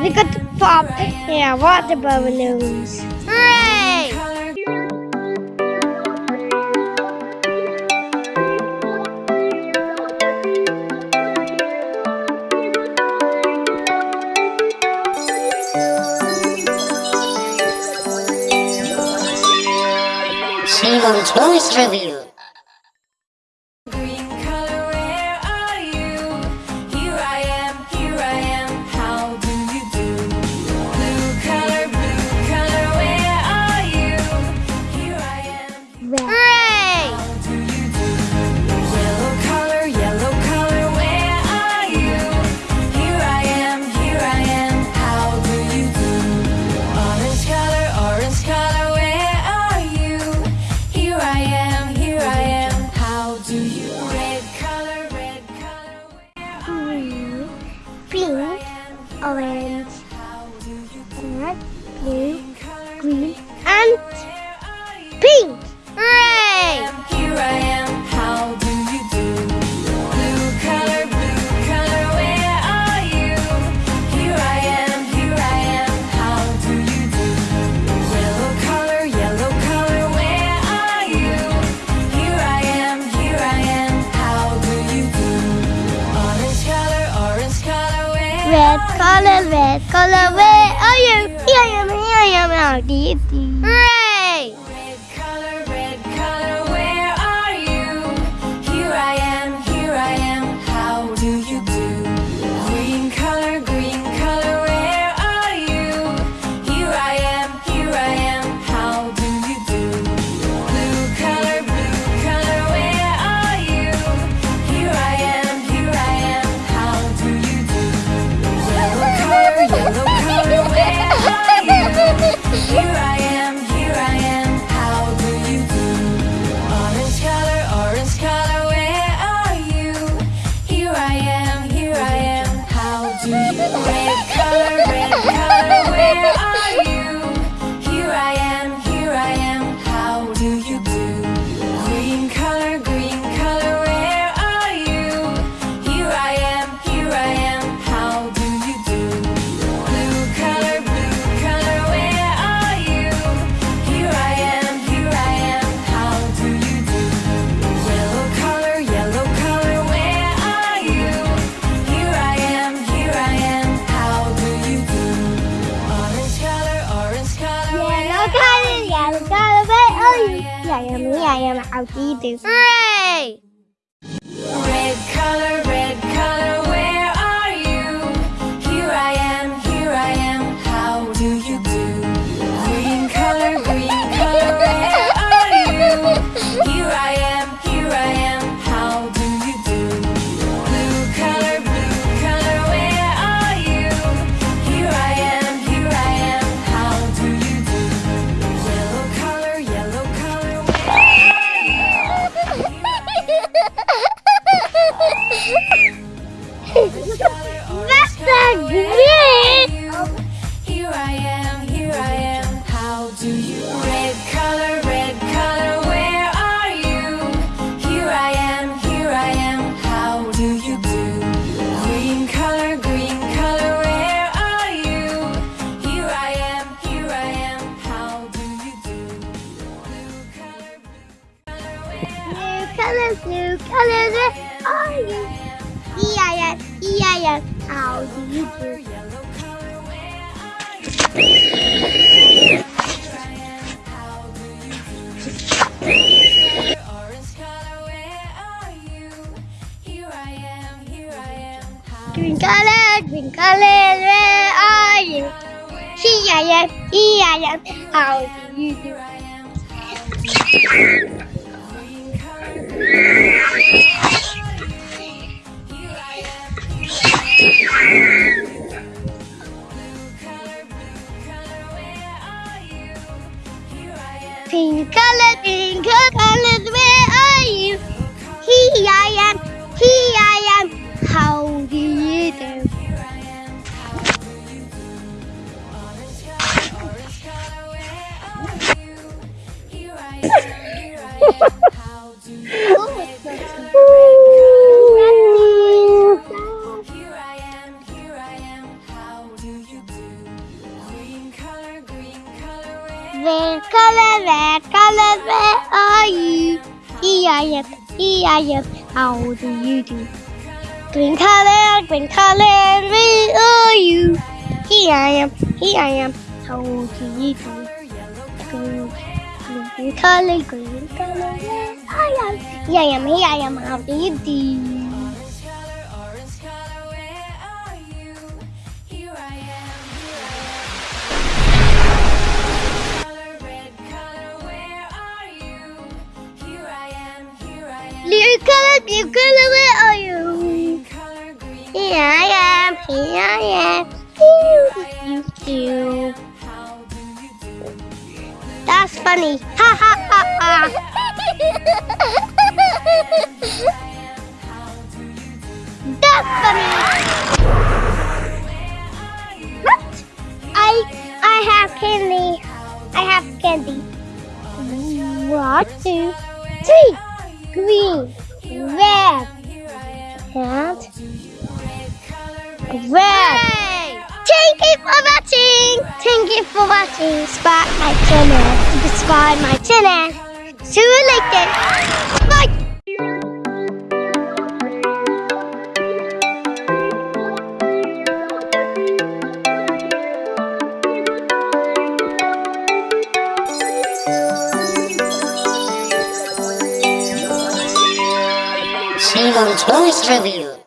We got to pop yeah, water balloons. Hooray! She wants Blue's review. red, blue, green, and pink. Hooray! red color, red color, where are you? Yeah, yeah, yeah, yeah, yeah, yeah, yeah. I am Aldi Hooray! to you Red color, red color, where are you? Here I am, here I am, how do you do? Green color, green color, where are you? Here I am, here I am, how do you do? Blue color, blue color, where color, blue color, where are you? Here I am, here I am, how do you do? Twinkle, twinkle, where are you? Here I am, here I am, how do you do? Color color color where are you? Here I am, here I am, how do you do? Green color, green color, where are you? Here I am, here I am, how do you do? Green, green color, green color, where I am? Here I am, here I am, how do you do? Blue color, where are you? Here I am, here I am. You you do? That's funny. Ha ha ha ha. That's funny. What? I I have candy. I have candy. One, two, three. Green, red, and red. Thank you for watching. Thank you for watching. Subscribe my channel. Subscribe my channel. See you later. Toys Review.